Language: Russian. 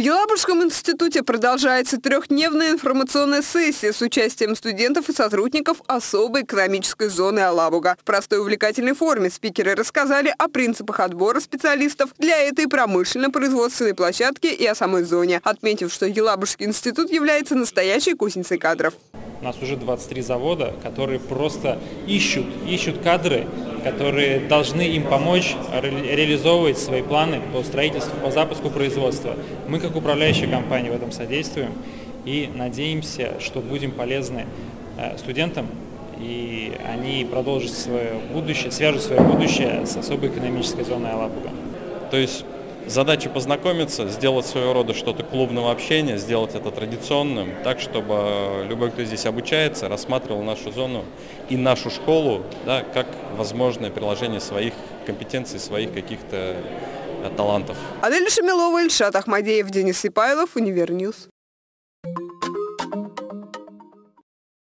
В Елабужском институте продолжается трехдневная информационная сессия с участием студентов и сотрудников особой экономической зоны Алабуга. В простой увлекательной форме спикеры рассказали о принципах отбора специалистов для этой промышленно-производственной площадки и о самой зоне, отметив, что Елабужский институт является настоящей кузницей кадров. У нас уже 23 завода, которые просто ищут, ищут кадры, которые должны им помочь ре реализовывать свои планы по строительству, по запуску производства. Мы как управляющая компания в этом содействуем и надеемся, что будем полезны э, студентам и они продолжат свое будущее, свяжут свое будущее с особой экономической зоной Алабуга. То есть Задача познакомиться, сделать своего рода что-то клубного общения, сделать это традиционным, так, чтобы любой, кто здесь обучается, рассматривал нашу зону и нашу школу да, как возможное приложение своих компетенций, своих каких-то э, талантов. Адель Шамилова, Ильшат Ахмадеев, Денис Сипайлов, Univer News.